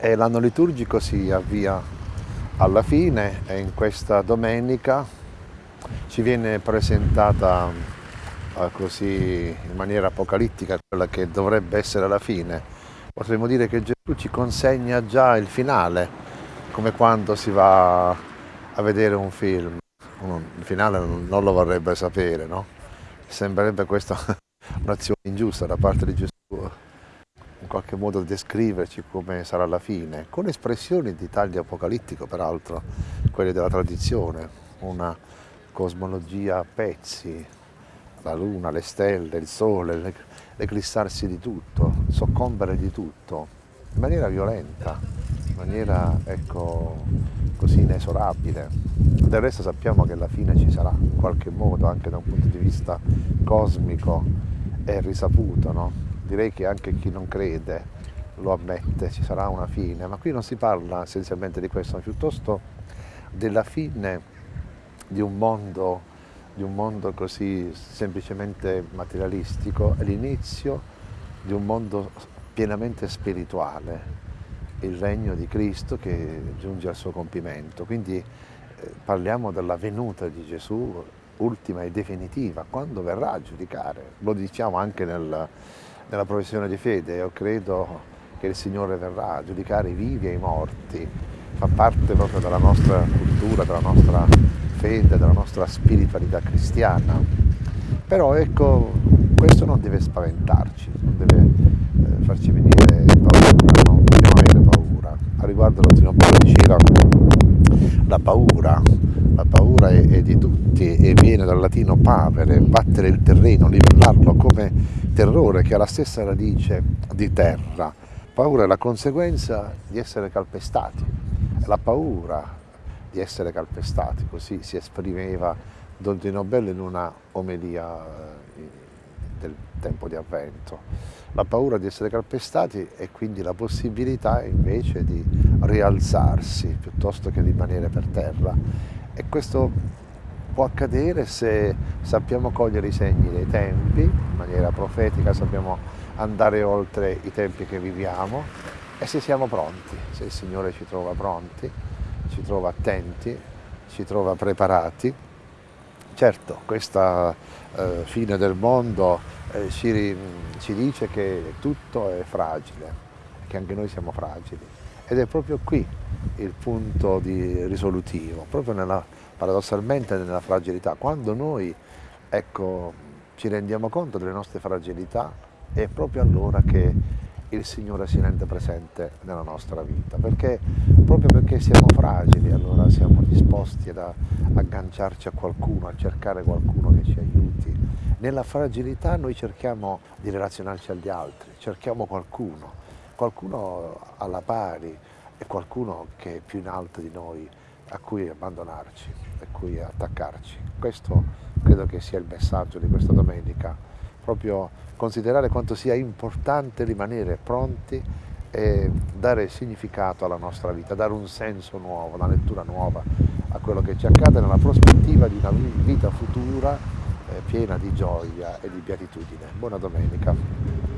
L'anno liturgico si avvia alla fine e in questa domenica ci viene presentata eh, così in maniera apocalittica quella che dovrebbe essere la fine. Potremmo dire che Gesù ci consegna già il finale, come quando si va a vedere un film. Il finale non lo vorrebbe sapere, no? Sembrerebbe questa un'azione ingiusta da parte di Gesù qualche modo descriverci come sarà la fine, con espressioni di taglio apocalittico peraltro, quelle della tradizione, una cosmologia a pezzi, la luna, le stelle, il sole, l'eclissarsi di tutto, soccombere di tutto, in maniera violenta, in maniera ecco, così inesorabile. Del resto sappiamo che la fine ci sarà, in qualche modo, anche da un punto di vista cosmico, è risaputo, no? Direi che anche chi non crede lo ammette, ci sarà una fine, ma qui non si parla essenzialmente di questo, ma piuttosto della fine di un mondo, di un mondo così semplicemente materialistico, è l'inizio di un mondo pienamente spirituale, il regno di Cristo che giunge al suo compimento. Quindi eh, parliamo della venuta di Gesù ultima e definitiva, quando verrà a giudicare. Lo diciamo anche nel, nella professione di fede, io credo che il Signore verrà a giudicare i vivi e i morti, fa parte proprio della nostra cultura, della nostra fede, della nostra spiritualità cristiana. Però ecco, questo non deve spaventarci, non deve eh, farci venire paura, non dobbiamo avere paura. A riguardo l'Ottino Paolo diceva la paura, la paura è, è, di tutti dal latino pavere, battere il terreno, livellarlo come terrore che ha la stessa radice di terra. Paura è la conseguenza di essere calpestati, è la paura di essere calpestati, così si esprimeva Don Tino Bello in una omelia eh, del tempo di avvento. La paura di essere calpestati e quindi la possibilità invece di rialzarsi piuttosto che rimanere per terra. E questo può accadere se sappiamo cogliere i segni dei tempi, in maniera profetica sappiamo andare oltre i tempi che viviamo e se siamo pronti, se il Signore ci trova pronti, ci trova attenti, ci trova preparati. Certo, questa eh, fine del mondo eh, ci, ci dice che tutto è fragile, che anche noi siamo fragili ed è proprio qui il punto risolutivo, proprio nella paradossalmente nella fragilità. Quando noi ecco, ci rendiamo conto delle nostre fragilità è proprio allora che il Signore si rende presente nella nostra vita, perché proprio perché siamo fragili allora siamo disposti ad agganciarci a qualcuno, a cercare qualcuno che ci aiuti. Nella fragilità noi cerchiamo di relazionarci agli altri, cerchiamo qualcuno, qualcuno alla pari e qualcuno che è più in alto di noi, a cui abbandonarci, a cui attaccarci. Questo credo che sia il messaggio di questa domenica, proprio considerare quanto sia importante rimanere pronti e dare significato alla nostra vita, dare un senso nuovo, una lettura nuova a quello che ci accade nella prospettiva di una vita futura eh, piena di gioia e di beatitudine. Buona domenica.